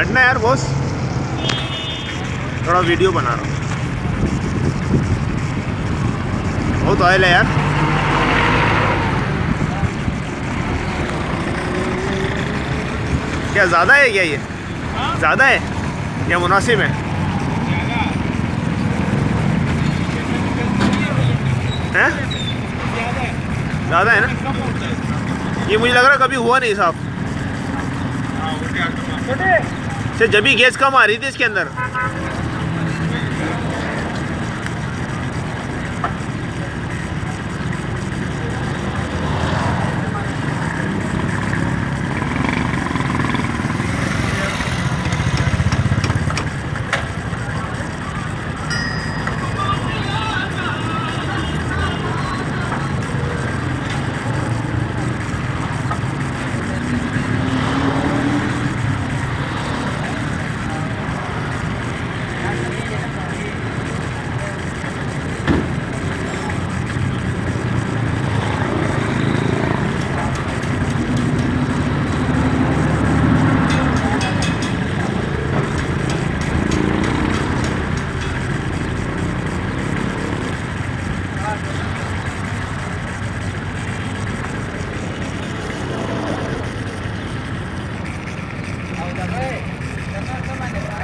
ہٹنا یار، بوس۔ تھوڑا ویڈیو بنا رہا ہوں۔ بہت آئل ہے یار۔ کیا زیادہ ہے کیا یہ؟ زیادہ ہے؟ یا مناسب ہے؟ زیادہ ہے نا؟ یہ مجھے لگ رہا کبھی ہوا نہیں صاحب سے جبھی گیس کم آ رہی تھی اس کے اندر۔ میرا